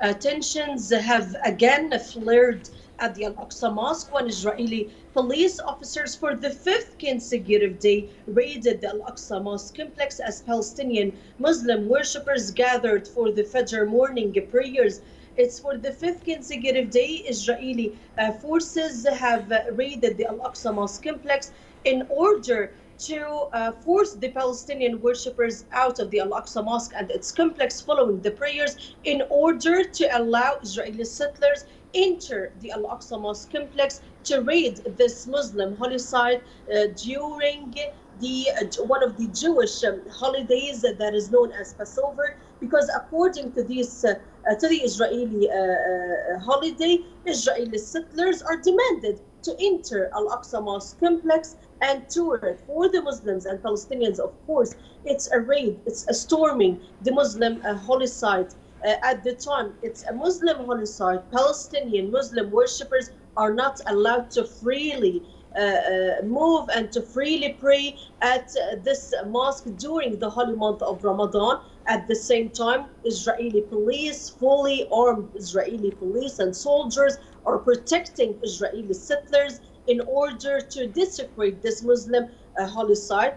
uh, tensions have again flared at the Al Aqsa Mosque when Israeli police officers, for the fifth consecutive day, raided the Al Aqsa Mosque complex as Palestinian Muslim worshippers gathered for the Fajr morning prayers. It's for the fifth consecutive day, Israeli uh, forces have raided the Al Aqsa Mosque complex in order to uh, force the Palestinian worshippers out of the Al Aqsa Mosque and its complex following the prayers in order to allow Israeli settlers enter the Al Aqsa Mosque complex to raid this Muslim holy site uh, during the uh, one of the Jewish um, holidays that is known as Passover, because according to this uh to the Israeli uh, uh, holiday, Israeli settlers are demanded to enter Al Aqsa Mosque complex and tour it for the Muslims and Palestinians. Of course, it's a raid, it's a storming the Muslim holy site. Uh, at the time, it's a Muslim holy site. Palestinian Muslim worshippers are not allowed to freely uh, uh, move and to freely pray at uh, this mosque during the holy month of Ramadan. At the same time, Israeli police, fully armed Israeli police and soldiers are protecting Israeli settlers in order to desecrate this Muslim uh, holy site.